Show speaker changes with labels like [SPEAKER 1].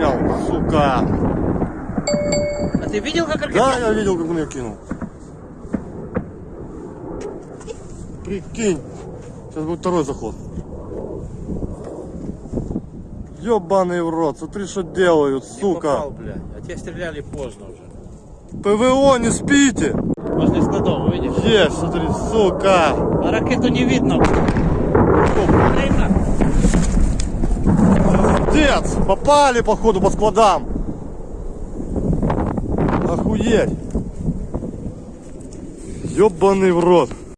[SPEAKER 1] снял, сука.
[SPEAKER 2] А ты видел, как ракета?
[SPEAKER 1] Да, я видел, как он ее кинул. Прикинь. Сейчас будет второй заход. Ёбаный в рот, смотри, что делают,
[SPEAKER 2] Не
[SPEAKER 1] сука.
[SPEAKER 2] попал, блядь. А те стреляли поздно уже.
[SPEAKER 1] ПВО, не спите.
[SPEAKER 2] Возле складов, видишь?
[SPEAKER 1] Есть, смотри, сука.
[SPEAKER 2] А ракету не видно. Время.
[SPEAKER 1] Пиздец, попали, походу, по складам. Охуеть. Ёбаный в рот.